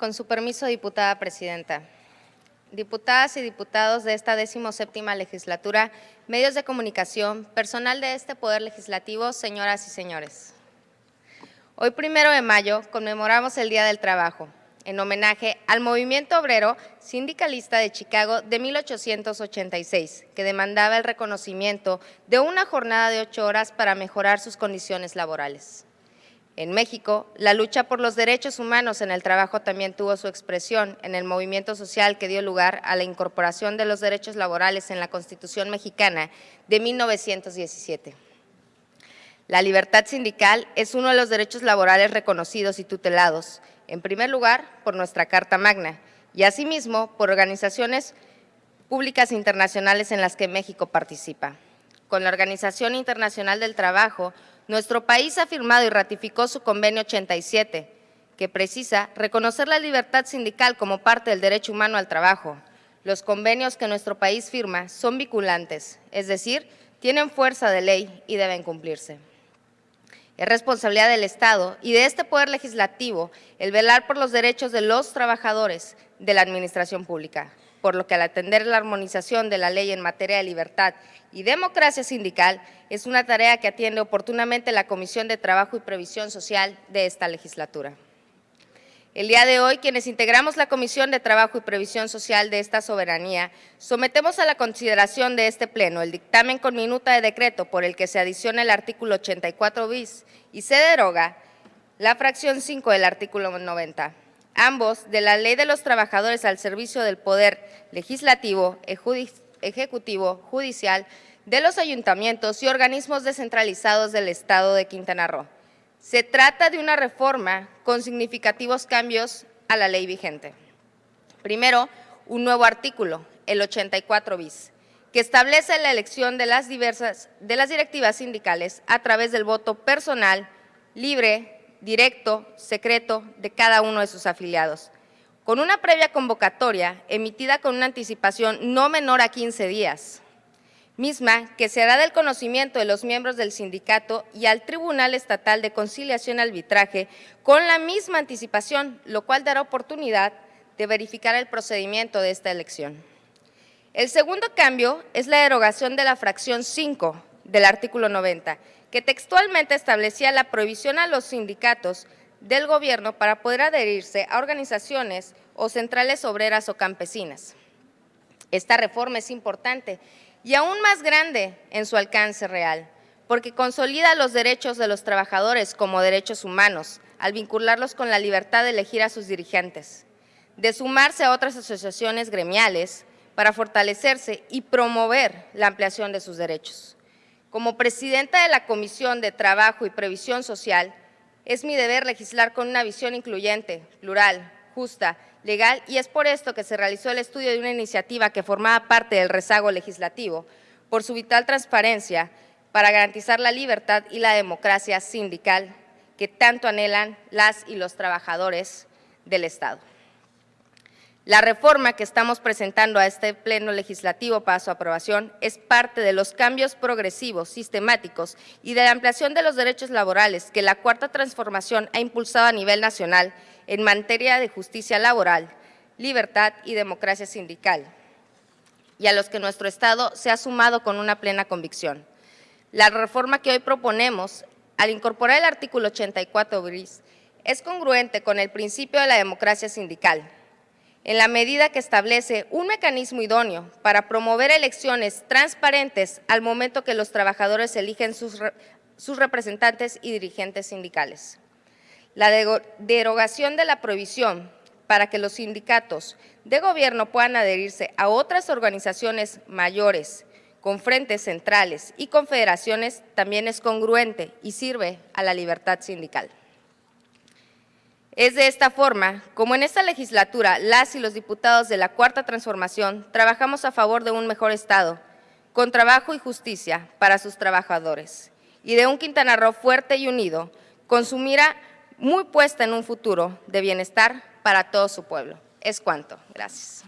Con su permiso, diputada presidenta. Diputadas y diputados de esta séptima legislatura, medios de comunicación, personal de este Poder Legislativo, señoras y señores. Hoy, primero de mayo, conmemoramos el Día del Trabajo, en homenaje al movimiento obrero sindicalista de Chicago de 1886, que demandaba el reconocimiento de una jornada de ocho horas para mejorar sus condiciones laborales. En México, la lucha por los derechos humanos en el trabajo también tuvo su expresión en el movimiento social que dio lugar a la incorporación de los derechos laborales en la Constitución mexicana de 1917. La libertad sindical es uno de los derechos laborales reconocidos y tutelados, en primer lugar por nuestra Carta Magna y asimismo por organizaciones públicas internacionales en las que México participa. Con la Organización Internacional del Trabajo, nuestro país ha firmado y ratificó su convenio 87, que precisa reconocer la libertad sindical como parte del derecho humano al trabajo. Los convenios que nuestro país firma son vinculantes, es decir, tienen fuerza de ley y deben cumplirse. Es responsabilidad del Estado y de este Poder Legislativo el velar por los derechos de los trabajadores de la Administración Pública por lo que al atender la armonización de la ley en materia de libertad y democracia sindical es una tarea que atiende oportunamente la Comisión de Trabajo y Previsión Social de esta legislatura. El día de hoy, quienes integramos la Comisión de Trabajo y Previsión Social de esta soberanía, sometemos a la consideración de este Pleno el dictamen con minuta de decreto por el que se adiciona el artículo 84 bis y se deroga la fracción 5 del artículo 90 ambos de la Ley de los Trabajadores al servicio del Poder Legislativo, Ejecutivo, Judicial, de los ayuntamientos y organismos descentralizados del Estado de Quintana Roo. Se trata de una reforma con significativos cambios a la ley vigente. Primero, un nuevo artículo, el 84 bis, que establece la elección de las, diversas, de las directivas sindicales a través del voto personal, libre, directo, secreto de cada uno de sus afiliados, con una previa convocatoria emitida con una anticipación no menor a 15 días, misma que se hará del conocimiento de los miembros del sindicato y al Tribunal Estatal de Conciliación y Arbitraje con la misma anticipación, lo cual dará oportunidad de verificar el procedimiento de esta elección. El segundo cambio es la derogación de la fracción 5 del artículo 90, que textualmente establecía la prohibición a los sindicatos del gobierno para poder adherirse a organizaciones o centrales obreras o campesinas. Esta reforma es importante y aún más grande en su alcance real, porque consolida los derechos de los trabajadores como derechos humanos, al vincularlos con la libertad de elegir a sus dirigentes, de sumarse a otras asociaciones gremiales para fortalecerse y promover la ampliación de sus derechos. Como presidenta de la Comisión de Trabajo y Previsión Social, es mi deber legislar con una visión incluyente, plural, justa, legal y es por esto que se realizó el estudio de una iniciativa que formaba parte del rezago legislativo por su vital transparencia para garantizar la libertad y la democracia sindical que tanto anhelan las y los trabajadores del Estado. La reforma que estamos presentando a este Pleno Legislativo para su aprobación es parte de los cambios progresivos, sistemáticos y de la ampliación de los derechos laborales que la Cuarta Transformación ha impulsado a nivel nacional en materia de justicia laboral, libertad y democracia sindical, y a los que nuestro Estado se ha sumado con una plena convicción. La reforma que hoy proponemos, al incorporar el artículo 84 bis, es congruente con el principio de la democracia sindical, en la medida que establece un mecanismo idóneo para promover elecciones transparentes al momento que los trabajadores eligen sus, representantes y dirigentes sindicales. La derogación de la prohibición para que los sindicatos de gobierno puedan adherirse a otras organizaciones mayores con frentes centrales y confederaciones también es congruente y sirve a la libertad sindical. Es de esta forma, como en esta legislatura, las y los diputados de la Cuarta Transformación trabajamos a favor de un mejor Estado, con trabajo y justicia para sus trabajadores, y de un Quintana Roo fuerte y unido, con su mira muy puesta en un futuro de bienestar para todo su pueblo. Es cuanto. Gracias.